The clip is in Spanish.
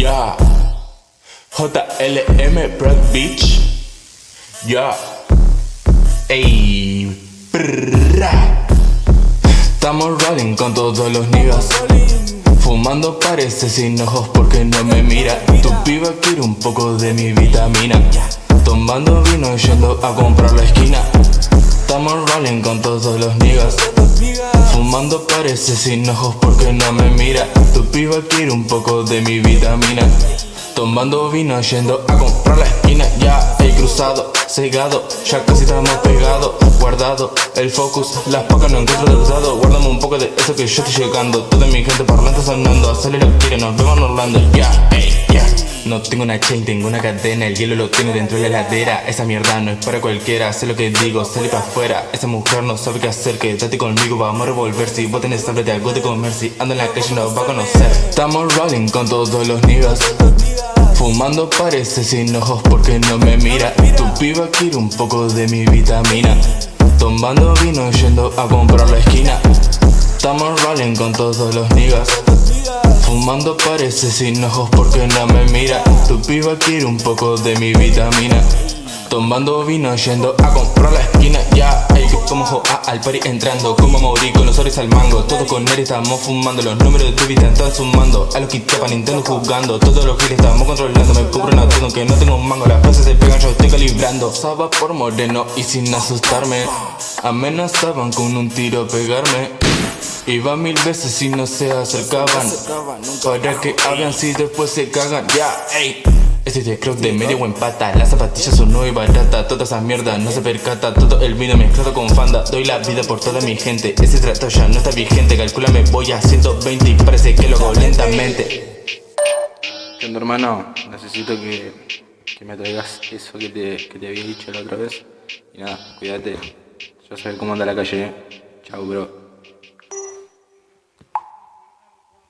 Ya. JLM Brad Beach. Ya. Ey. Prrra. Estamos rolling con todos los niggas. Fumando parece sin ojos porque no me mira. Tu piba quiere un poco de mi vitamina. Tomando vino yendo a comprar la esquina. Con todos los niggas. Fumando parece sin ojos porque no me mira. Tu piba quiere un poco de mi vitamina. Tomando vino yendo a comprar la esquina Ya he cruzado, cegado, ya casi estamos pegados Guardado el focus, las pocas no encuentro del usado Guárdame un poco de eso que yo estoy llegando Toda mi gente parlante sonando Acelera quiere, nos vemos en Orlando ya no tengo una chain, tengo una cadena El hielo lo tiene dentro de la heladera. Esa mierda no es para cualquiera Sé lo que digo, sale para afuera. Esa mujer no sabe qué hacer Quédate conmigo, vamos a revolver. Si vos tenés hambre te hago de comer. Si ando en la calle no va a conocer. Estamos rolling con todos los niggas. Fumando parece sin ojos porque no me mira. Tu piba quiere un poco de mi vitamina. Tomando vino yendo a comprar la esquina. Estamos rolling con todos los niggas Fumando parece sin ojos porque no me mira. Tu piba quiere un poco de mi vitamina. Tomando vino yendo a comprar la esquina. Ya, hay que como joa al party entrando. Como Mauri con los oris al mango. Todos con él estamos fumando. Los números de vida están sumando. A los que para Nintendo jugando. Todos los giles estamos controlando. Me cubro todo que no tengo un mango. Las frases se pegan yo estoy calibrando. Saba por moreno y sin asustarme. Amenazaban con un tiro pegarme Iba mil veces y no se acercaban. Para que hagan si después se cagan. Ya, ey. Este es el croc de medio buen pata. Las zapatillas son nuevas y barata. Toda esa mierda no se percata. Todo el vino mezclado con fanda. Doy la vida por toda mi gente. Ese trato ya no está vigente. Calculame voy a 120 y parece que lo hago lentamente. ¿Qué onda hermano? Necesito que, que me traigas eso que te, que te había dicho la otra vez. Y nada, cuídate. Ya sabes cómo anda la calle, ¿eh? Chao bro